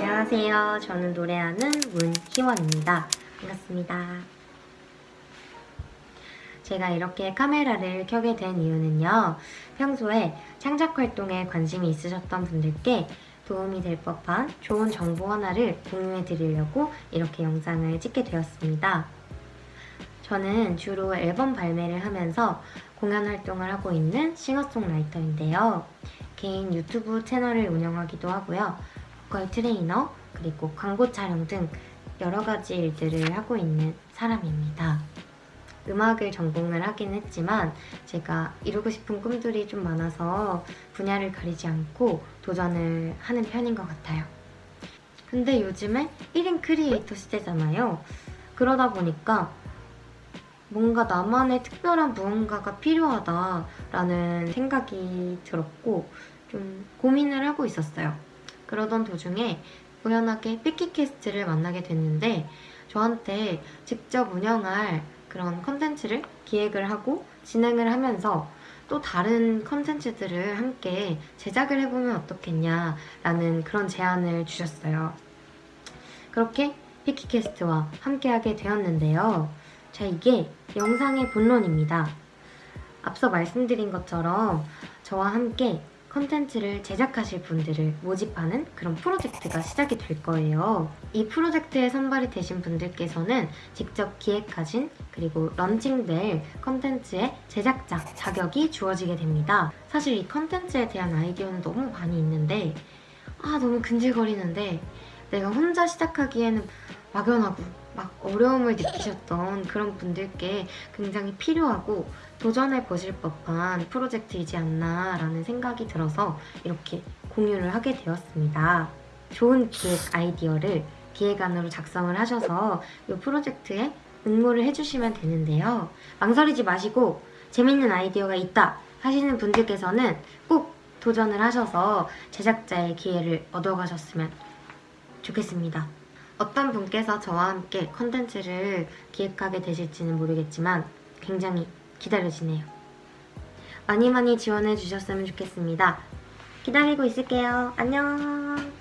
안녕하세요. 저는 노래하는 문희원입니다. 반갑습니다. 제가 이렇게 카메라를 켜게 된 이유는요. 평소에 창작 활동에 관심이 있으셨던 분들께 도움이 될 법한 좋은 정보 하나를 공유해 드리려고 이렇게 영상을 찍게 되었습니다. 저는 주로 앨범 발매를 하면서 공연 활동을 하고 있는 싱어송라이터인데요. 개인 유튜브 채널을 운영하기도 하고요. 보컬 트레이너, 그리고 광고 촬영 등 여러 가지 일들을 하고 있는 사람입니다. 음악을 전공을 하긴 했지만 제가 이루고 싶은 꿈들이 좀 많아서 분야를 가리지 않고 도전을 하는 편인 것 같아요. 근데 요즘에 1인 크리에이터 시대잖아요. 그러다 보니까 뭔가 나만의 특별한 무언가가 필요하다라는 생각이 들었고 좀 고민을 하고 있었어요. 그러던 도중에 우연하게 삐키캐스트를 만나게 됐는데 저한테 직접 운영할 그런 컨텐츠를 기획을 하고 진행을 하면서 또 다른 컨텐츠들을 함께 제작을 해보면 어떻겠냐라는 그런 제안을 주셨어요. 그렇게 피키캐스트와 함께하게 되었는데요. 자, 이게 영상의 본론입니다. 앞서 말씀드린 것처럼 저와 함께 컨텐츠를 제작하실 분들을 모집하는 그런 프로젝트가 시작이 될 거예요. 이 프로젝트에 선발이 되신 분들께서는 직접 기획하신 그리고 런칭될 컨텐츠의 제작자 자격이 주어지게 됩니다. 사실 이 컨텐츠에 대한 아이디어는 너무 많이 있는데 아 너무 근질거리는데 내가 혼자 시작하기에는 막연하고 막 어려움을 느끼셨던 그런 분들께 굉장히 필요하고 도전해 보실 법한 프로젝트이지 않나 라는 생각이 들어서 이렇게 공유를 하게 되었습니다. 좋은 기획 아이디어를 기획안으로 작성을 하셔서 이 프로젝트에 응모를 해주시면 되는데요. 망설이지 마시고 재밌는 아이디어가 있다 하시는 분들께서는 꼭 도전을 하셔서 제작자의 기회를 얻어가셨으면 좋겠습니다. 어떤 분께서 저와 함께 컨텐츠를 기획하게 되실지는 모르겠지만 굉장히 기다려지네요. 많이 많이 지원해 주셨으면 좋겠습니다. 기다리고 있을게요. 안녕!